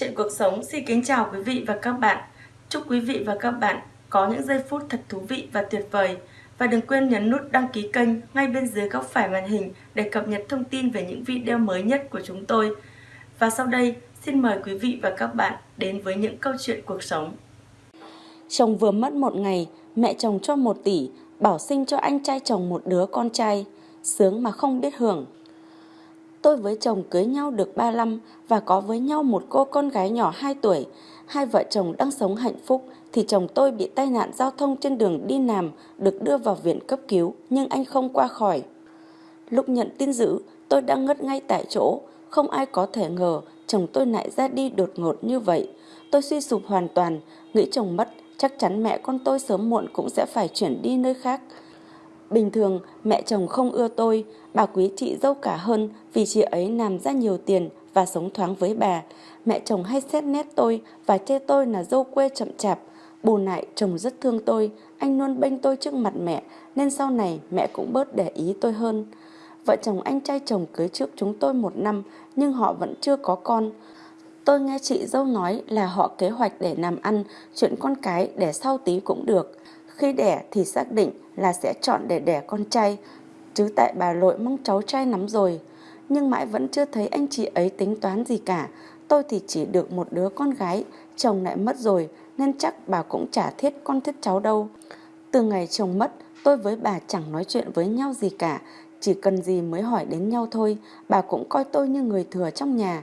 Chuyện cuộc sống xin kính chào quý vị và các bạn. Chúc quý vị và các bạn có những giây phút thật thú vị và tuyệt vời. Và đừng quên nhấn nút đăng ký kênh ngay bên dưới góc phải màn hình để cập nhật thông tin về những video mới nhất của chúng tôi. Và sau đây, xin mời quý vị và các bạn đến với những câu chuyện cuộc sống. Chồng vừa mất một ngày, mẹ chồng cho một tỷ, bảo sinh cho anh trai chồng một đứa con trai. Sướng mà không biết hưởng. Tôi với chồng cưới nhau được 35 và có với nhau một cô con gái nhỏ 2 tuổi. Hai vợ chồng đang sống hạnh phúc thì chồng tôi bị tai nạn giao thông trên đường đi làm, được đưa vào viện cấp cứu nhưng anh không qua khỏi. Lúc nhận tin dữ, tôi đang ngất ngay tại chỗ, không ai có thể ngờ chồng tôi lại ra đi đột ngột như vậy. Tôi suy sụp hoàn toàn, nghĩ chồng mất, chắc chắn mẹ con tôi sớm muộn cũng sẽ phải chuyển đi nơi khác. Bình thường mẹ chồng không ưa tôi, bà quý chị dâu cả hơn vì chị ấy làm ra nhiều tiền và sống thoáng với bà. Mẹ chồng hay xét nét tôi và chê tôi là dâu quê chậm chạp. Bù lại chồng rất thương tôi, anh luôn bênh tôi trước mặt mẹ nên sau này mẹ cũng bớt để ý tôi hơn. Vợ chồng anh trai chồng cưới trước chúng tôi một năm nhưng họ vẫn chưa có con. Tôi nghe chị dâu nói là họ kế hoạch để làm ăn, chuyện con cái để sau tí cũng được. Khi đẻ thì xác định là sẽ chọn để đẻ con trai, chứ tại bà lội mong cháu trai lắm rồi. Nhưng mãi vẫn chưa thấy anh chị ấy tính toán gì cả. Tôi thì chỉ được một đứa con gái, chồng lại mất rồi, nên chắc bà cũng chả thiết con thiết cháu đâu. Từ ngày chồng mất, tôi với bà chẳng nói chuyện với nhau gì cả, chỉ cần gì mới hỏi đến nhau thôi, bà cũng coi tôi như người thừa trong nhà.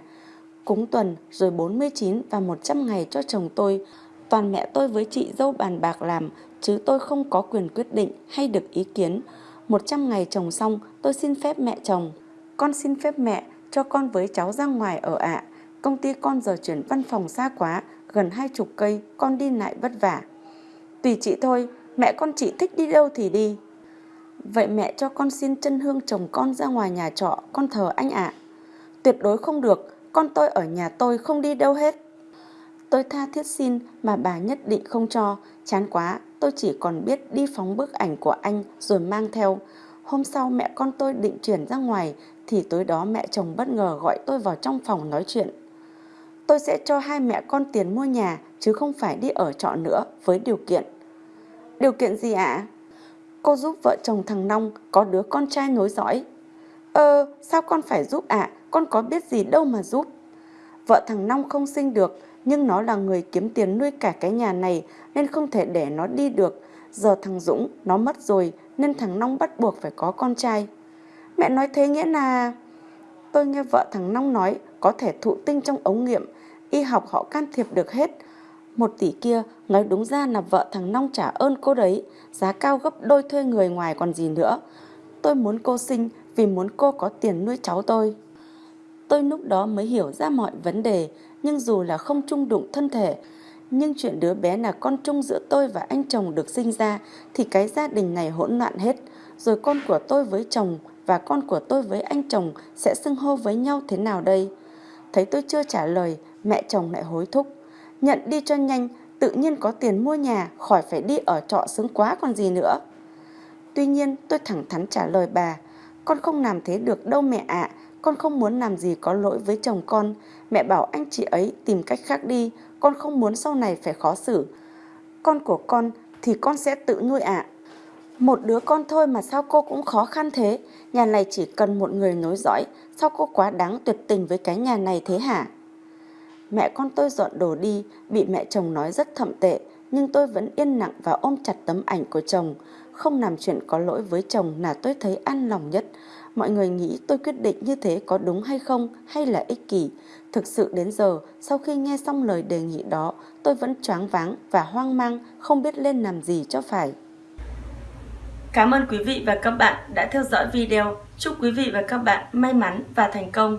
Cúng tuần rồi 49 và 100 ngày cho chồng tôi, toàn mẹ tôi với chị dâu bàn bạc làm, chứ tôi không có quyền quyết định hay được ý kiến. 100 ngày chồng xong, tôi xin phép mẹ chồng. Con xin phép mẹ cho con với cháu ra ngoài ở ạ. Công ty con giờ chuyển văn phòng xa quá, gần hai chục cây, con đi lại vất vả. Tùy chị thôi, mẹ con chị thích đi đâu thì đi. Vậy mẹ cho con xin chân hương chồng con ra ngoài nhà trọ, con thờ anh ạ. Tuyệt đối không được, con tôi ở nhà tôi không đi đâu hết. Tôi tha thiết xin mà bà nhất định không cho, chán quá, tôi chỉ còn biết đi phóng bức ảnh của anh rồi mang theo. Hôm sau mẹ con tôi định chuyển ra ngoài thì tối đó mẹ chồng bất ngờ gọi tôi vào trong phòng nói chuyện. Tôi sẽ cho hai mẹ con tiền mua nhà chứ không phải đi ở trọ nữa với điều kiện. Điều kiện gì ạ? Cô giúp vợ chồng thằng Nong có đứa con trai nối dõi. Ơ, sao con phải giúp ạ? Con có biết gì đâu mà giúp. Vợ thằng Nong không sinh được nhưng nó là người kiếm tiền nuôi cả cái nhà này nên không thể để nó đi được. Giờ thằng Dũng nó mất rồi nên thằng Nong bắt buộc phải có con trai. Mẹ nói thế nghĩa là... Tôi nghe vợ thằng Nong nói có thể thụ tinh trong ống nghiệm, y học họ can thiệp được hết. Một tỷ kia nói đúng ra là vợ thằng Nong trả ơn cô đấy, giá cao gấp đôi thuê người ngoài còn gì nữa. Tôi muốn cô sinh vì muốn cô có tiền nuôi cháu tôi. Tôi lúc đó mới hiểu ra mọi vấn đề, nhưng dù là không chung đụng thân thể, nhưng chuyện đứa bé là con chung giữa tôi và anh chồng được sinh ra thì cái gia đình này hỗn loạn hết. Rồi con của tôi với chồng và con của tôi với anh chồng sẽ xưng hô với nhau thế nào đây? Thấy tôi chưa trả lời, mẹ chồng lại hối thúc. Nhận đi cho nhanh, tự nhiên có tiền mua nhà, khỏi phải đi ở trọ sướng quá còn gì nữa. Tuy nhiên tôi thẳng thắn trả lời bà, con không làm thế được đâu mẹ ạ, con không muốn làm gì có lỗi với chồng con. Mẹ bảo anh chị ấy tìm cách khác đi, con không muốn sau này phải khó xử. Con của con thì con sẽ tự nuôi ạ. Một đứa con thôi mà sao cô cũng khó khăn thế? Nhà này chỉ cần một người nối dõi, sao cô quá đáng tuyệt tình với cái nhà này thế hả? Mẹ con tôi dọn đồ đi, bị mẹ chồng nói rất thậm tệ, nhưng tôi vẫn yên lặng và ôm chặt tấm ảnh của chồng. Không làm chuyện có lỗi với chồng là tôi thấy an lòng nhất. Mọi người nghĩ tôi quyết định như thế có đúng hay không hay là ích kỷ. Thực sự đến giờ, sau khi nghe xong lời đề nghị đó, tôi vẫn choáng váng và hoang mang, không biết lên làm gì cho phải. Cảm ơn quý vị và các bạn đã theo dõi video. Chúc quý vị và các bạn may mắn và thành công.